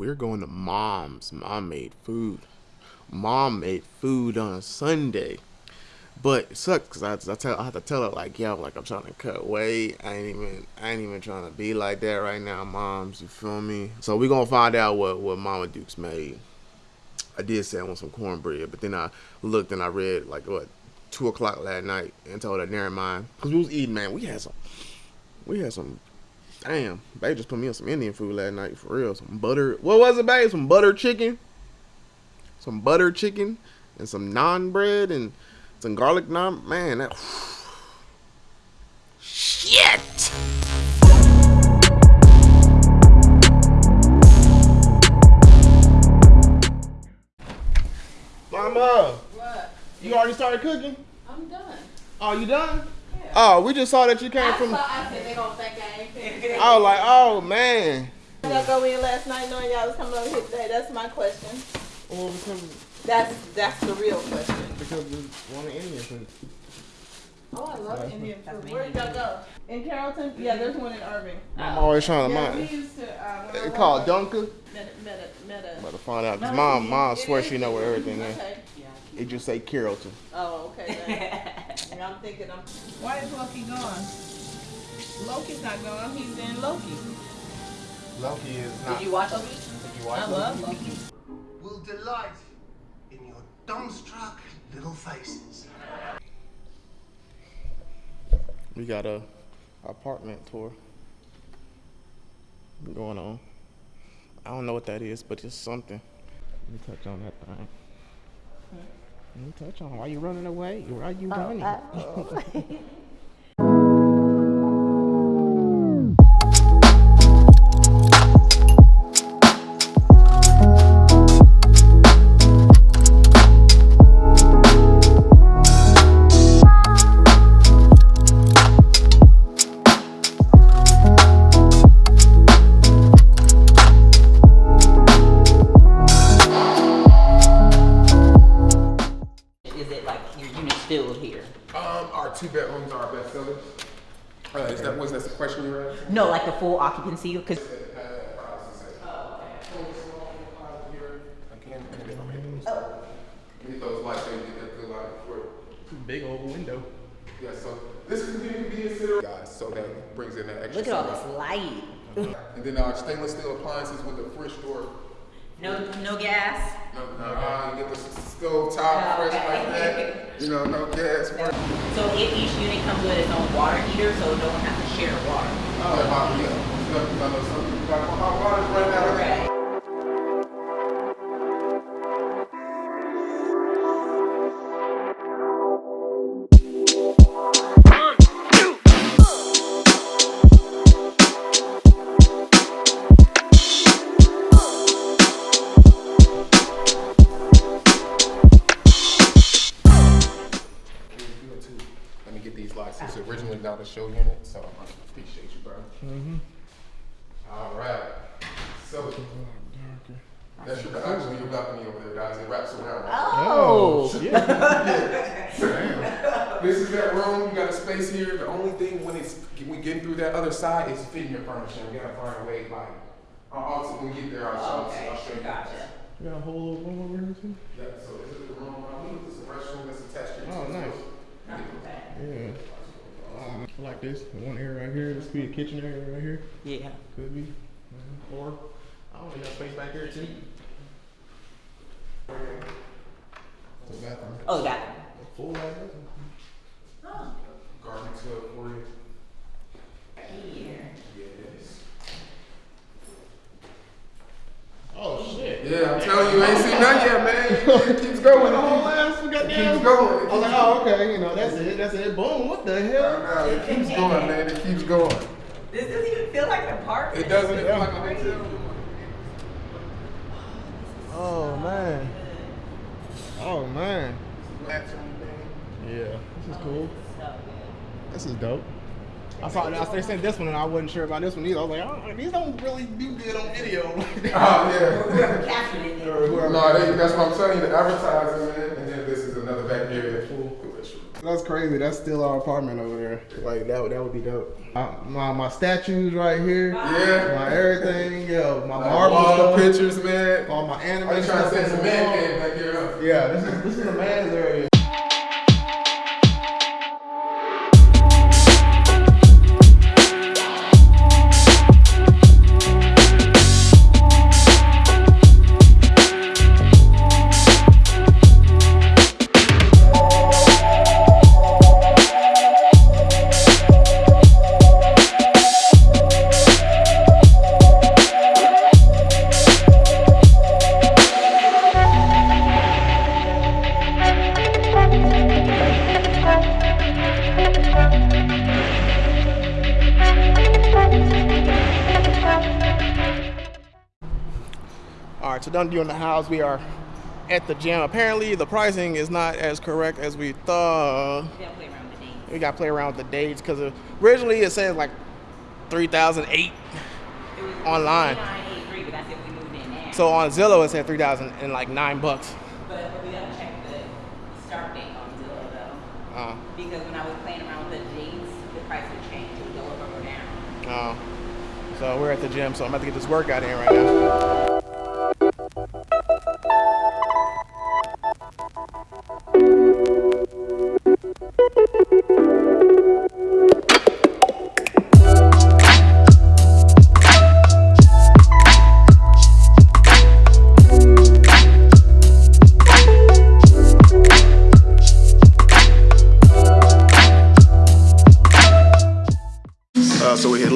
we're going to mom's. Mom made food. Mom made food on Sunday. But it sucks because I, I, tell, I have to tell her like, yo, like I'm trying to cut weight. I ain't even, I ain't even trying to be like that right now, moms. You feel me? So we gonna find out what what Mama Dukes made. I did say I want some cornbread, but then I looked and I read like what two o'clock last night and told her never mind because we was eating, man. We had some, we had some. Damn, babe just put me on some Indian food last night for real. Some butter. What was it, babe? Some butter chicken. Some butter chicken and some naan bread and some garlic naan. Man, that. Shit. Mama, What? you already started cooking? I'm done. Oh, you done? Yeah. Oh, we just saw that you came I from. saw, I said they gonna think I ain't finished. I was like, oh man. Y'all go in last night knowing y'all was coming over here today. That's my question. Well, because That's that's the real question. because we want an Indian food. Oh, I love Indian food. Where did y'all go? In Carrollton? Yeah, there's one in Irving. I'm always trying to Yeah, we mind. used to. Uh, It's called Dunker. Meta, meta, meta. Better find out. Cause mom, mom It swear she know where everything is. Okay. It just say Carrollton. Oh, okay. Then. and I'm thinking, I'm. Why is Loki gone? Loki's not gone. He's in Loki. Loki is not. Did you watch Loki? Did you I love Loki. will delight in your dumbstruck little faces. We got a apartment tour going on. I don't know what that is, but it's something. Let me touch on that thing. Me touch on. Why you running away? Why you oh, running? Is two are our best sellers. Uh, is that was that the question you were asking? No, like the full occupancy, because Again, I'll hit. Get those lights so you get that good light for Big old window. Yeah, so this can be be considered guys, so that brings in that extra. look at all this light. And then our stainless steel appliances with the French door. No, no gas. No, no, uh, get the stove top Oh, fresh like that. You know, no gas. So if each unit comes with its own water heater, so no one has to share water. Oh, yeah. I know some people got hot water right now. This is originally not a show unit, so I appreciate you, bro. Mm-hmm. All right. So that's your actually your balcony over there, guys. It wraps around. Oh. This is that room. You got a space here. The only thing when it's we getting through that other side is fitting your furniture. We gotta find a way like. I'll also when we get there, I'll show, Okay, I'll show you. gotcha. We got a whole little room over here too. Yeah, so this is the room. I believe this is a restroom that's attached to it. Oh, too, nice. so- Yeah. Um, I like this. One area right here. This could be a kitchen area right here. Yeah. Could be. Mhm. Or I don't know. You space back here too. The bathroom. Oh, the bathroom. Full bathroom. Garden tub for you. Here. Yes. Oh shit. Yeah, I'm telling you, I ain't seen none yet, man. It keeps going. The whole It ass we got keeps, keeps going. I was like, oh okay, you know, that's it, that's it. Boom. What the hell? No, it keeps going, man. It keeps going. This doesn't even feel like an apartment. It doesn't feel like a hotel. Oh man. Oh man. Yeah, this is cool. This is dope. I saw I, they sent this one and I wasn't sure about this one either. I was like, oh, these don't really do good on video. Oh yeah. Whoever captured it. did. Or whoever- No, they, that's what I'm telling you. The advertising, man. And then this is another back area. Full. That's crazy. That's still our apartment over there. Like that would that would be dope. My my, my statues right here. Yeah. My everything. Yo, my Like marble wall stuff. pictures, man. All my anime Are you trying to stuff set on some man wall. cave back here? Huh? Yeah, this is this is the man's area. All right, so done doing the house. We are at the gym. Apparently, the pricing is not as correct as we thought. We gotta play around with the dates. We got to play around with the dates because originally it said like 3008 It was Online. 3983, but that's if we moved in. So on Zillow it said 3000 and like nine bucks. But, we gotta check the start date on Zillow though. Uh, Because when I was playing around with the dates, the price would change. It would go up or go down. uh, so we're at the gym, so I'm about to get this workout in right now.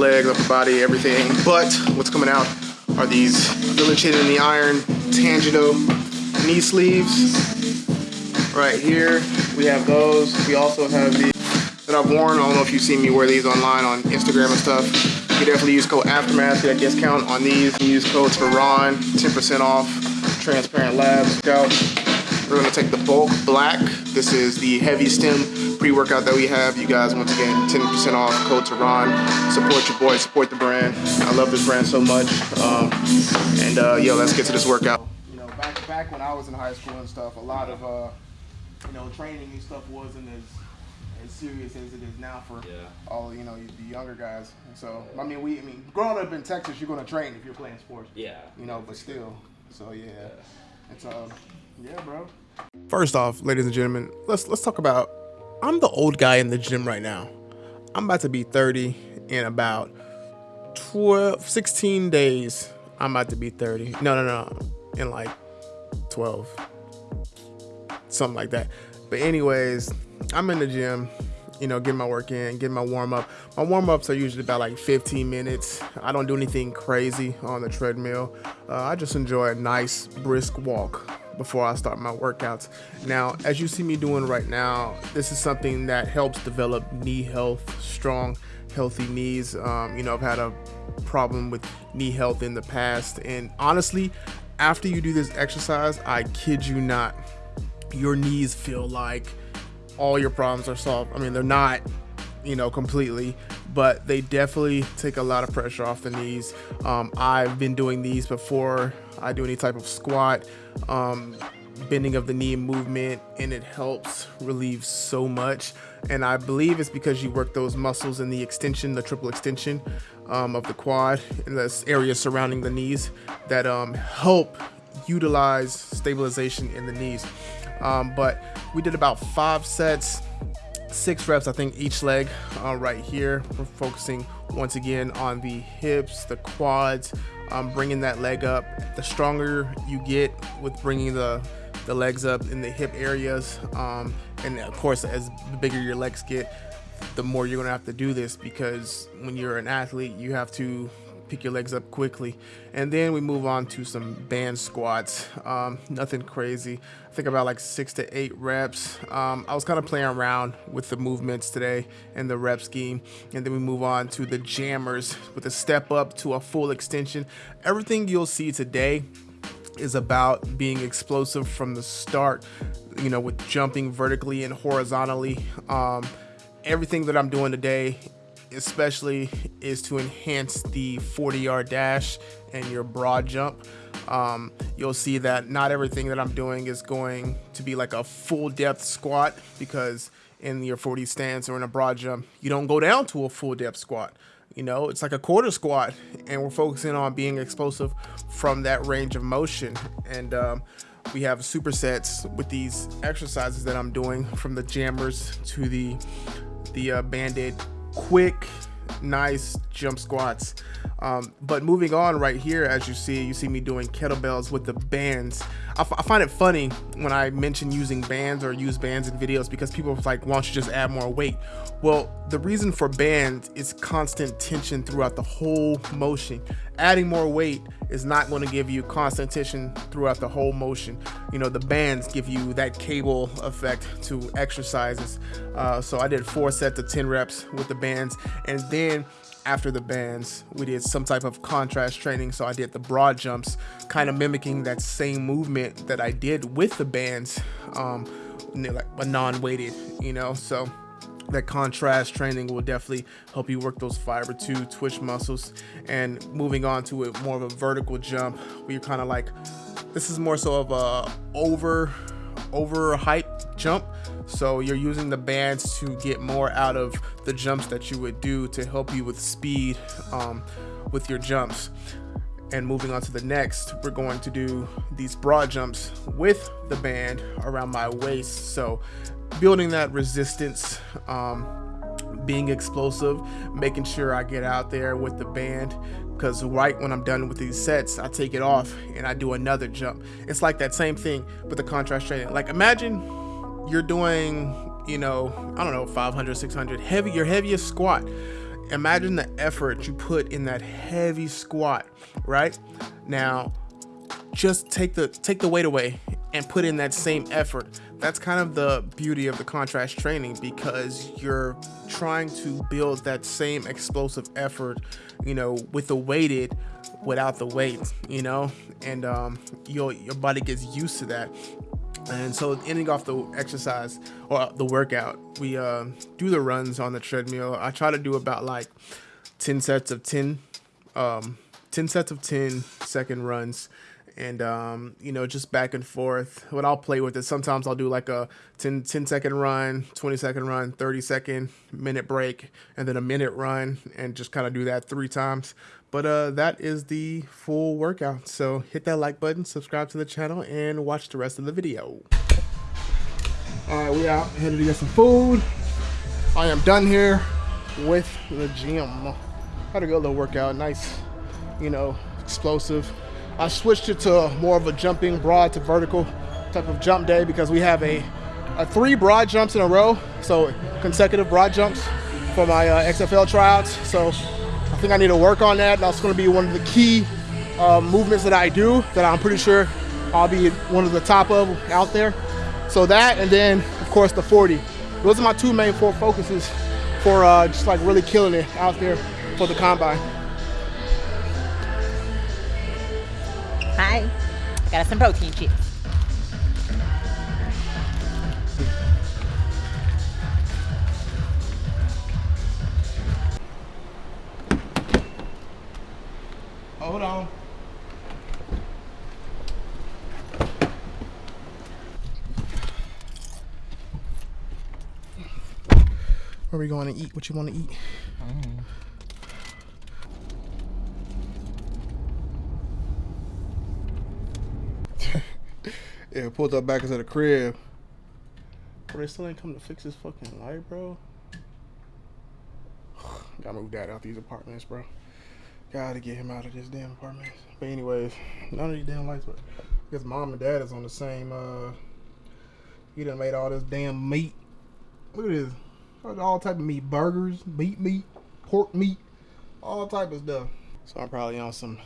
Legs, upper body, everything. But what's coming out are these Village Hidden in the Iron Tangento knee sleeves. Right here, we have those. We also have these that I've worn. I don't know if you've seen me wear these online on Instagram and stuff. You definitely use code Aftermath, get a discount on these. Use codes for Ron, 10% off. Transparent Labs. Scout. We're gonna take the bulk black. This is the heavy stim pre-workout that we have. You guys, once again, 10% off. Code to Ron. Support your boy. Support the brand. I love this brand so much. Um, and uh, yo, let's get to this workout. You know, back back when I was in high school and stuff, a lot of uh, you know, training and stuff wasn't as as serious as it is now for Yeah. all you know the younger guys. So I mean, we I mean, growing up in Texas, you're gonna train if you're playing sports. Yeah. You know, but still. So yeah, it's um, yeah, bro. First off, ladies and gentlemen, let's let's talk about. I'm the old guy in the gym right now. I'm about to be 30 in about 12, 16 days. I'm about to be 30. No, no, no, in like 12, something like that. But anyways, I'm in the gym, you know, getting my work in, getting my warm up. My warm ups are usually about like 15 minutes. I don't do anything crazy on the treadmill. Uh, I just enjoy a nice brisk walk before I start my workouts. Now, as you see me doing right now, this is something that helps develop knee health, strong, healthy knees. Um, you know, I've had a problem with knee health in the past, and honestly, after you do this exercise, I kid you not, your knees feel like all your problems are solved. I mean, they're not, you know, completely, but they definitely take a lot of pressure off the knees. Um, I've been doing these before I do any type of squat, um, bending of the knee movement, and it helps relieve so much. And I believe it's because you work those muscles in the extension, the triple extension um, of the quad, and the area surrounding the knees that um, help utilize stabilization in the knees. Um, but we did about five sets, six reps, I think, each leg uh, right here. We're focusing once again on the hips, the quads, um, bringing that leg up. The stronger you get with bringing the the legs up in the hip areas, um, and of course, as bigger your legs get, the more you're gonna have to do this because when you're an athlete, you have to pick your legs up quickly. And then we move on to some band squats. Um, nothing crazy. I think about like six to eight reps. Um, I was kind of playing around with the movements today and the rep scheme. And then we move on to the jammers with a step up to a full extension. Everything you'll see today is about being explosive from the start, you know, with jumping vertically and horizontally. Um, everything that I'm doing today, especially, is to enhance the 40 yard dash and your broad jump. Um, you'll see that not everything that I'm doing is going to be like a full depth squat because in your 40 stance or in a broad jump, you don't go down to a full depth squat. You know, it's like a quarter squat, and we're focusing on being explosive from that range of motion. And um, we have supersets with these exercises that I'm doing from the jammers to the the uh, banded quick nice jump squats. Um, but moving on right here as you see you see me doing kettlebells with the bands. I, find it funny when I mention using bands or use bands in videos because people are like why don't you just add more weight? Well the reason for bands is constant tension throughout the whole motion adding more weight is not going to give you constant tension throughout the whole motion you know the bands give you that cable effect to exercises uh, so I did four sets of 10 reps with the bands and then after the bands, we did some type of contrast training. So I did the broad jumps, kind of mimicking that same movement that I did with the bands, um, like a non-weighted, you know. So that contrast training will definitely help you work those fiber two twitch muscles. And moving on to it, more of a vertical jump, where you're kind of like, this is more so of a over over height jump so you're using the bands to get more out of the jumps that you would do to help you with speed um, with your jumps. And moving on to the next, we're going to do these broad jumps with the band around my waist. So building that resistance, um, being explosive, making sure I get out there with the band because right when I'm done with these sets, I take it off and I do another jump. It's like that same thing with the contrast training. Like imagine you're doing, you know, I don't know, 500, 600, heavy, your heaviest squat. Imagine the effort you put in that heavy squat, right? Now, just take the take the weight away and put in that same effort. That's kind of the beauty of the contrast training because you're trying to build that same explosive effort, you know, with the weighted without the weight, you know, and um, your your body gets used to that. And so ending off the exercise or the workout, we uh, do the runs on the treadmill. I try to do about like 10 sets of 10, um, 10 sets of 10 second runs and um, you know just back and forth. What i'll play with it. Sometimes i'll do like a 10, 10 second run 20 second run 30 second minute break and then a minute run and just kind of do that three times. But uh, that is the full workout. So hit that like button subscribe to the channel and watch the rest of the video. All right we out. Headed to get some food. I am done here with the gym. Had a good little workout. Nice you know explosive I switched it to more of a jumping broad to vertical type of jump day because we have a, a three broad jumps in a row, so consecutive broad jumps for my uh, XFL tryouts. So I think I need to work on that. That's going to be one of the key uh, movements that I do that I'm pretty sure I'll be one of the top of out there. So that, and then of course the 40. Those are my two main four focuses for uh, just like really killing it out there for the combine. Hi. Got us some protein chips. Hold on. Where are we going to eat? What you want to eat? Mm. Yeah, pulled up back into the crib. Bro, they still ain't come to fix this fucking light, bro. Gotta move that out these apartments, bro. Gotta get him out of this damn apartment. But anyways, none of these damn lights, but his mom and dad is on the same, uh, he done made all this damn meat. Look at this. All type of meat. Burgers, meat meat, pork meat, all type of stuff. So I'm probably on some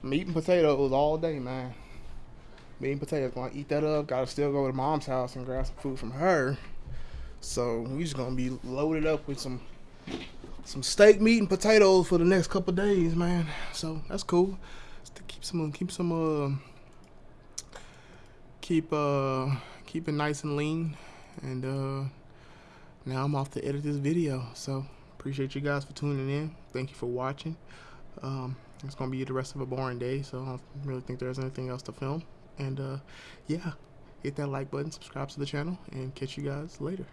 meat and potatoes all day, man meat and potatoes. Gonna eat that up. Gotta still go to mom's house and grab some food from her. So we just gonna be loaded up with some some steak, meat, and potatoes for the next couple days, man. So that's cool. Just to keep some, keep some, uh, keep uh, keep it nice and lean. And uh, now I'm off to edit this video. So appreciate you guys for tuning in. Thank you for watching. Um, it's gonna be the rest of a boring day, so I don't really think there's anything else to film. And uh, yeah, hit that like button, subscribe to the channel, and catch you guys later.